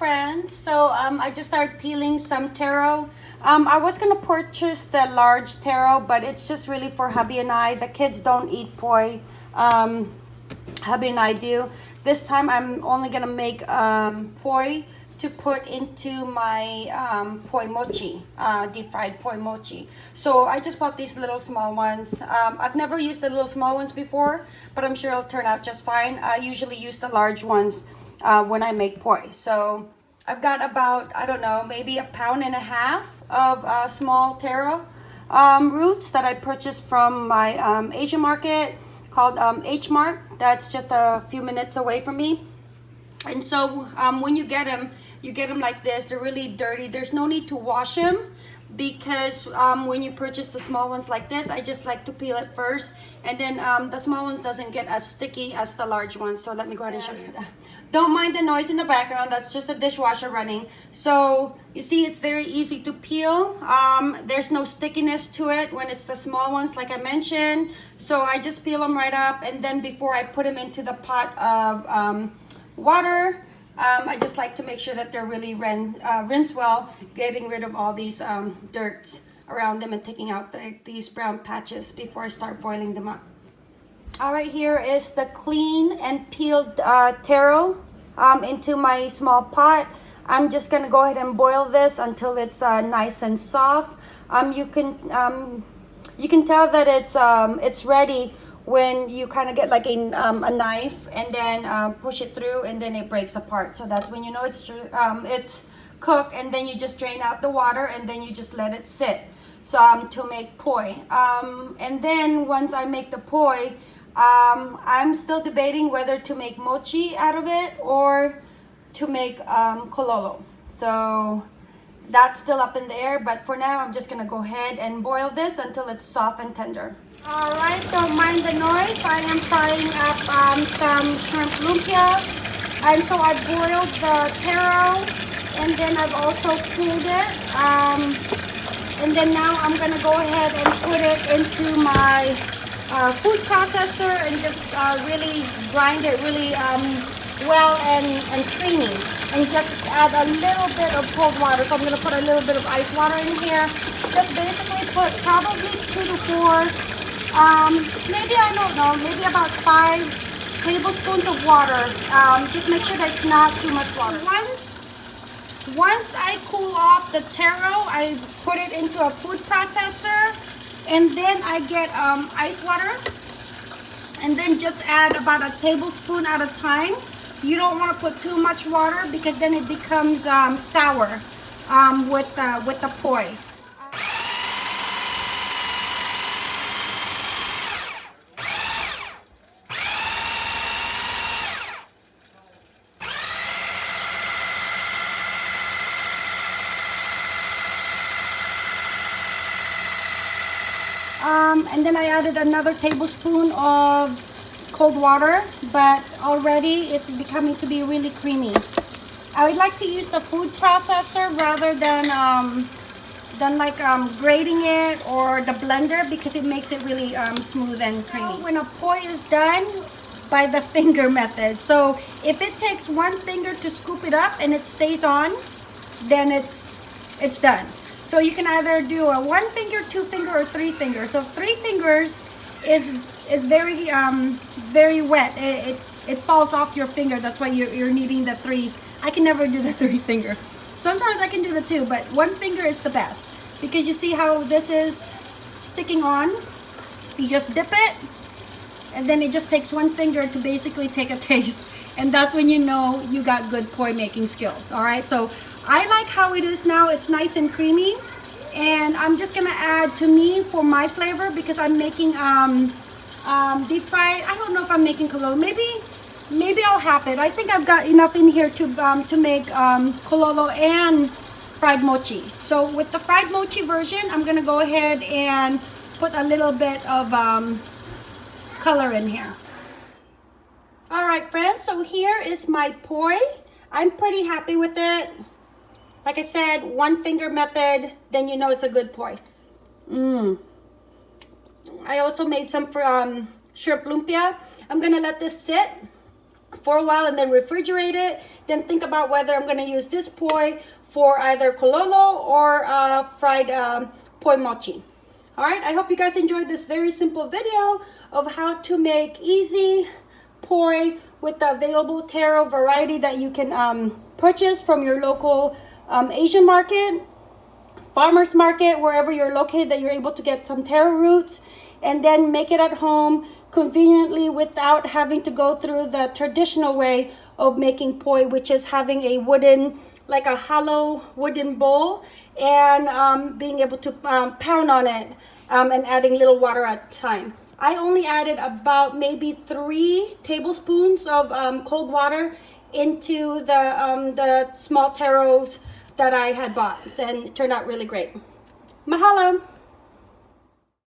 friends. So um, I just started peeling some taro. Um, I was gonna purchase the large taro, but it's just really for hubby and I. The kids don't eat poi. Um, hubby and I do. This time I'm only gonna make um, poi to put into my um, poi mochi, uh, deep fried poi mochi. So I just bought these little small ones. Um, I've never used the little small ones before, but I'm sure it'll turn out just fine. I usually use the large ones uh, when I make poi. So I've got about, I don't know, maybe a pound and a half of uh, small taro um, roots that I purchased from my um, Asian market called um, H Mart. That's just a few minutes away from me. And so um, when you get them, you get them like this. They're really dirty. There's no need to wash them because um, when you purchase the small ones like this, I just like to peel it first. And then um, the small ones doesn't get as sticky as the large ones. So let me go ahead and show you that. Don't mind the noise in the background. That's just a dishwasher running. So you see, it's very easy to peel. Um, there's no stickiness to it when it's the small ones, like I mentioned. So I just peel them right up. And then before I put them into the pot of um, water, um, I just like to make sure that they're really rin uh, rinsed well, getting rid of all these um, dirt around them and taking out the, these brown patches before I start boiling them up. All right, here is the clean and peeled uh, taro um, into my small pot. I'm just gonna go ahead and boil this until it's uh, nice and soft. Um, you can um, you can tell that it's um, it's ready when you kind of get like a, um, a knife and then um, push it through and then it breaks apart. So that's when you know it's um, it's cooked and then you just drain out the water and then you just let it sit so um, to make poi. Um, and then once I make the poi, um, I'm still debating whether to make mochi out of it or to make um, kulolo. So that's still up in the air, but for now I'm just gonna go ahead and boil this until it's soft and tender. All right, don't mind the noise. I am frying up um, some shrimp lumpia. And so I boiled the taro and then I've also cooled it. Um, and then now I'm gonna go ahead and put it into my uh, food processor and just uh, really grind it really um, well and, and creamy. And just add a little bit of cold water. So I'm gonna put a little bit of ice water in here. Just basically put probably two to four um, maybe, I don't know, maybe about five tablespoons of water. Um, just make sure that it's not too much water. Once, once I cool off the taro, I put it into a food processor and then I get um, ice water and then just add about a tablespoon at a time. You don't want to put too much water because then it becomes um, sour um, with, uh, with the poi. Um, and then I added another tablespoon of cold water, but already it's becoming to be really creamy. I would like to use the food processor rather than um, than like um, grating it or the blender because it makes it really um, smooth and creamy. When a poi is done, by the finger method. So if it takes one finger to scoop it up and it stays on, then it's it's done. So you can either do a one finger, two finger, or three finger. So three fingers is is very um, very wet. It, it's it falls off your finger. That's why you're, you're needing the three. I can never do the three finger. Sometimes I can do the two, but one finger is the best because you see how this is sticking on. You just dip it, and then it just takes one finger to basically take a taste and that's when you know you got good poi making skills all right so I like how it is now. It's nice and creamy. And I'm just gonna add to me for my flavor because I'm making um, um, deep fried. I don't know if I'm making kulolo. Maybe, maybe I'll have it. I think I've got enough in here to um, to make um, kulolo and fried mochi. So with the fried mochi version, I'm gonna go ahead and put a little bit of um, color in here. All right, friends. So here is my poi. I'm pretty happy with it. Like I said, one finger method, then you know it's a good poi. Mmm. I also made some um, shrimp lumpia. I'm gonna let this sit for a while and then refrigerate it. Then think about whether I'm gonna use this poi for either kulolo or uh, fried um, poi mochi. All right, I hope you guys enjoyed this very simple video of how to make easy poi with the available taro variety that you can um, purchase from your local um, Asian market, farmer's market, wherever you're located that you're able to get some taro roots and then make it at home conveniently without having to go through the traditional way of making poi, which is having a wooden, like a hollow wooden bowl and um, being able to um, pound on it um, and adding little water at a time. I only added about maybe three tablespoons of um, cold water into the, um, the small taros that I had bought and it turned out really great. Mahalo!